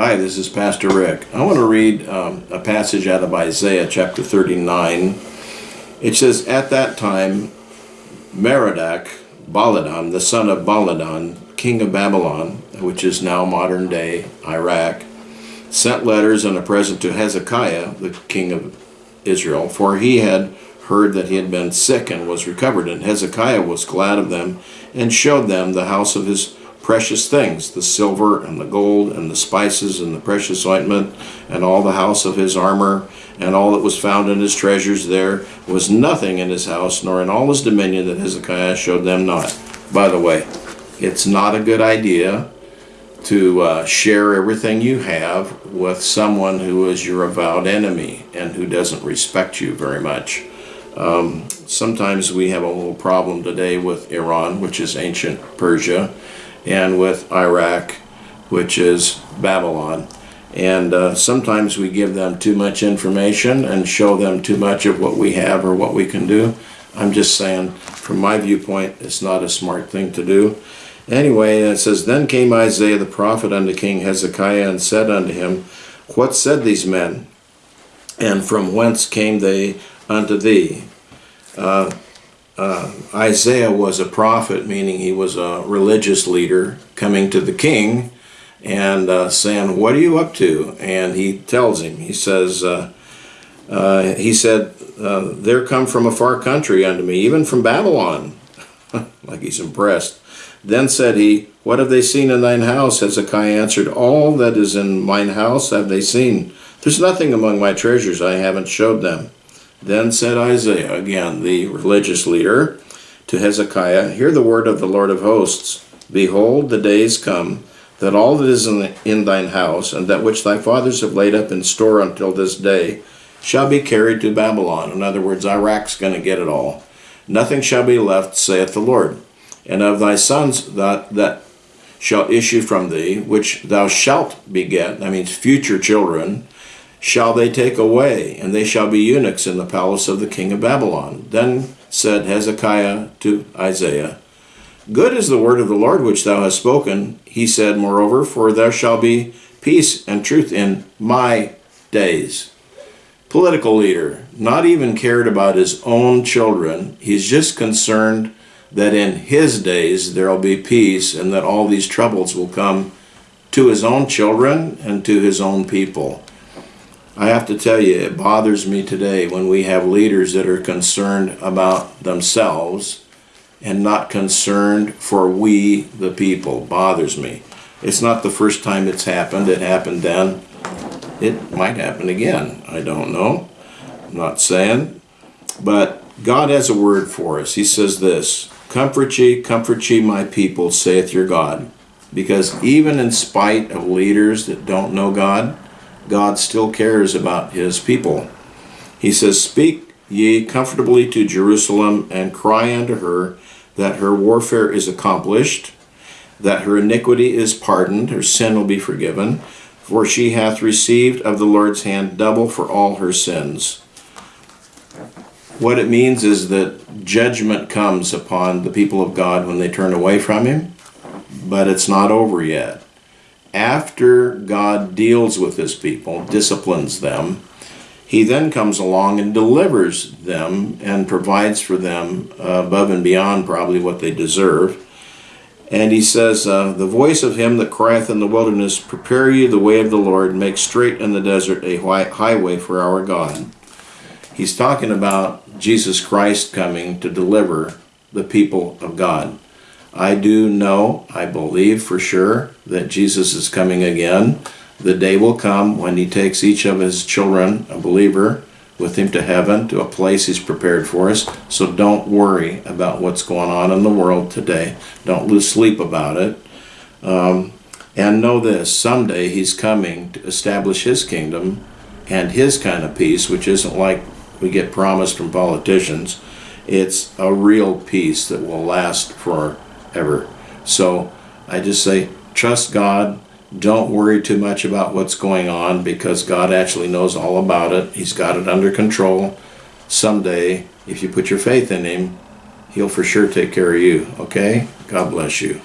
Hi, this is Pastor Rick. I want to read um, a passage out of Isaiah chapter 39. It says, At that time, Merodach, Baladan, the son of Baladan, king of Babylon, which is now modern day Iraq, sent letters and a present to Hezekiah, the king of Israel, for he had heard that he had been sick and was recovered. And Hezekiah was glad of them and showed them the house of his precious things, the silver and the gold and the spices and the precious ointment and all the house of his armor and all that was found in his treasures there was nothing in his house nor in all his dominion that Hezekiah showed them not. By the way, it's not a good idea to uh, share everything you have with someone who is your avowed enemy and who doesn't respect you very much. Um, sometimes we have a little problem today with Iran, which is ancient Persia, and with Iraq, which is Babylon. And uh, sometimes we give them too much information and show them too much of what we have or what we can do. I'm just saying, from my viewpoint, it's not a smart thing to do. Anyway, it says, Then came Isaiah the prophet unto King Hezekiah and said unto him, What said these men? And from whence came they unto thee? Uh, uh, Isaiah was a prophet, meaning he was a religious leader coming to the king and uh, saying, What are you up to? And he tells him, He says, uh, uh He said, uh, There come from a far country unto me, even from Babylon. like he's impressed. Then said he, What have they seen in thine house? Hezekiah answered, All that is in mine house have they seen. There's nothing among my treasures I haven't showed them. Then said Isaiah, again the religious leader, to Hezekiah, Hear the word of the Lord of hosts. Behold, the days come, that all that is in, in thine house, and that which thy fathers have laid up in store until this day, shall be carried to Babylon. In other words, Iraq's going to get it all. Nothing shall be left, saith the Lord. And of thy sons that, that shall issue from thee, which thou shalt beget, that means future children, shall they take away, and they shall be eunuchs in the palace of the king of Babylon. Then said Hezekiah to Isaiah, Good is the word of the Lord which thou hast spoken. He said, Moreover, for there shall be peace and truth in my days. Political leader, not even cared about his own children. He's just concerned that in his days there will be peace and that all these troubles will come to his own children and to his own people. I have to tell you, it bothers me today when we have leaders that are concerned about themselves and not concerned for we, the people. Bothers me. It's not the first time it's happened. It happened then. It might happen again. I don't know. I'm not saying. But God has a word for us. He says this, Comfort ye, comfort ye my people, saith your God. Because even in spite of leaders that don't know God, God still cares about his people. He says, Speak ye comfortably to Jerusalem, and cry unto her that her warfare is accomplished, that her iniquity is pardoned, her sin will be forgiven, for she hath received of the Lord's hand double for all her sins. What it means is that judgment comes upon the people of God when they turn away from Him, but it's not over yet after God deals with his people, disciplines them, he then comes along and delivers them and provides for them uh, above and beyond probably what they deserve. And he says, uh, The voice of him that crieth in the wilderness, Prepare ye the way of the Lord, make straight in the desert a highway for our God. He's talking about Jesus Christ coming to deliver the people of God. I do know, I believe for sure, that Jesus is coming again. The day will come when he takes each of his children, a believer, with him to heaven, to a place he's prepared for us. So don't worry about what's going on in the world today. Don't lose sleep about it. Um, and know this, someday he's coming to establish his kingdom and his kind of peace, which isn't like we get promised from politicians. It's a real peace that will last for ever. So I just say, trust God. Don't worry too much about what's going on because God actually knows all about it. He's got it under control. Someday, if you put your faith in Him, He'll for sure take care of you. Okay? God bless you.